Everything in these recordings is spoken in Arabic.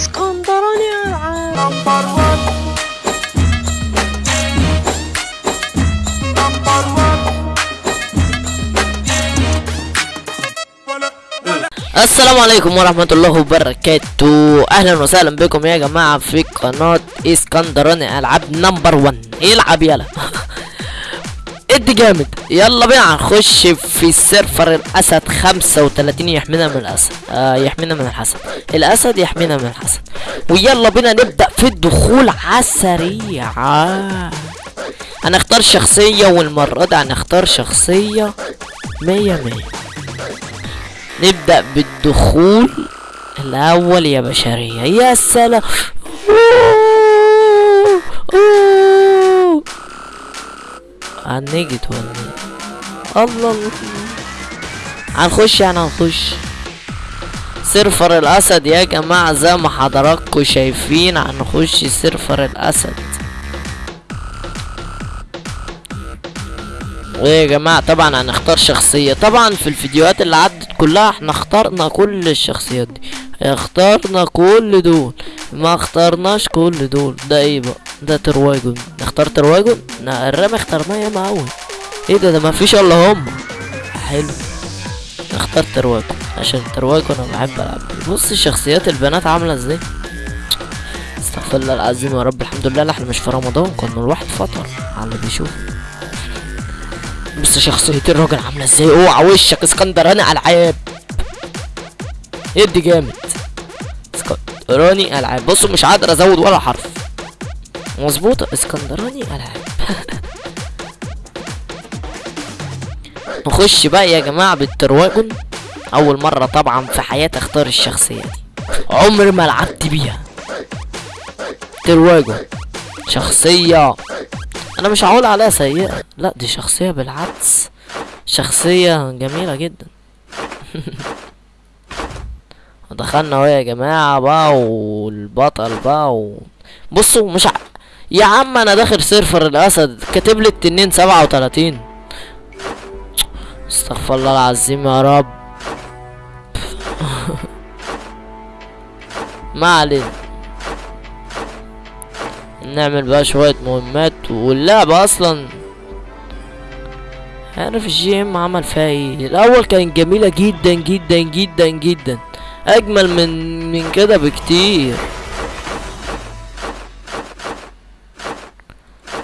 اسكندراني العاب السلام عليكم ورحمة الله وبركاته. أهلا وسهلا بكم يا جماعة في قناة إسكندراني ألعاب number 1 العب يلا؟ ادي جامد. يلا بينا هنخش في ال server الأسد 35 يحمينا من الأسد. آه يحمينا من الحسد. الأسد يحمينا من الحسد. ويلا بينا نبدأ في الدخول على السريع. هنختار شخصية والمرة دي هنختار شخصية مية مية. نبدأ بالدخول الأول يا بشرية. يا سلام. هنجد ولا الله. الله هنخش يعني هنخش server الأسد يا جماعة زي ما حضراتكم شايفين هنخش server الأسد. ويا جماعة طبعا هنختار شخصية. طبعا في الفيديوهات اللي عدت كلها إحنا اخترنا كل الشخصيات دي. اخترنا كل دول ما اخترناش كل دول. ده إيه بقى؟ ده ترواجون نختار ترواجون لا الرام اخترناه ياما اوي إيه ده؟ ده ما فيش الا هم. حلو. نختار ترواجون عشان ترواجون أنا بحب ألعب. بص شخصيات البنات عاملة إزاي؟ استغفر الله العظيم يا رب. الحمد لله. إحنا مش في رمضان. كنا الواحد فطر على اللي بيشوف بص شخصية الراجل عاملة إزاي؟ اوعى وشك. اسكندراني ألعاب. ادي جامد. اسكندراني ألعاب. بصوا مش قادر ازود ولا حرف. مظبوطة اسكندراني العاب نخش بقى يا جماعة بالترواجون أول مرة طبعا في حياتي أختار الشخصية دي. عمري ما لعبت بيها. ترواجون شخصية. أنا مش هقول عليها سيئة. لا دي شخصية بالعكس. شخصية جميلة جدا. دخلنا أهو يا جماعة بقى والبطل بقى و... بصوا مش. يا عم أنا داخل server الأسد كاتب لي التنين سبعة وتلاتين. استغفر الله العظيم يا رب. ما علينا. نعمل بقى شوية مهمات واللعبة أصلا. عارف ال GM عمل فيها إيه؟ الأول كانت جميلة جدا جدا جدا جدا. أجمل من من كده بكتير.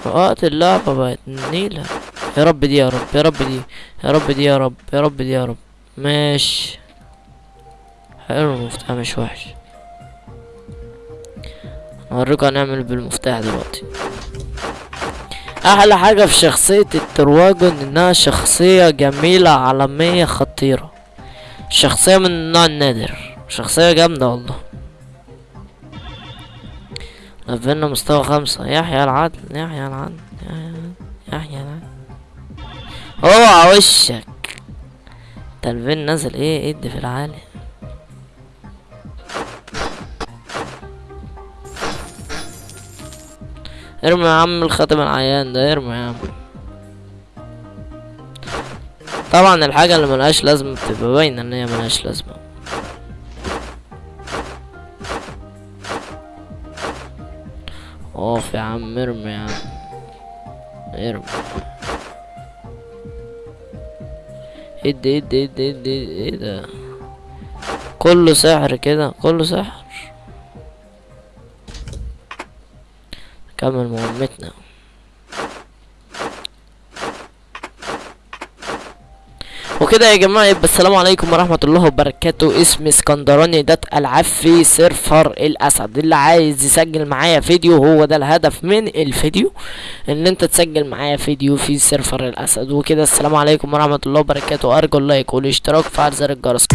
وقت اللعبة بقت نيلة يا رب دي يا رب يا رب دي يا رب دي يا رب يا رب دي يا رب. ماشي. حلو المفتاح مش وحش. هوريكم هنعمل بالمفتاح دلوقتي. أحلى حاجة في شخصية الترواجون إنها شخصية جميلة عالمية خطيرة. شخصية من النوع النادر. شخصية جامدة والله. لفلنا مستوى خمسة. يحيى العدل يحيى العدل يحيى- العدل اوعى وشك. تلفين نازل إيه؟ ادي في العالي ارمي يا عم الخاتم العيان ده ارمي يا عم. طبعا الحاجة اللي ملهاش لازمة بتبقى باينة إن هي ملهاش لازمة. اوف يا عم ارمي يا عم. ارمي. ادي ادي ادي ادي إيه ده؟ كله سحر كده كله سحر. نكمل مهمتنا. وكده يا جماعة يبقى السلام عليكم ورحمة الله وبركاته. اسمي اسكندراني ده العاب في server الأسد. اللي عايز يسجل معايا فيديو هو ده الهدف من الفيديو إن أنت تسجل معايا فيديو في server الأسد. وكده السلام عليكم ورحمة الله وبركاته. أرجو ال like والاشتراك وفعل زر الجرس.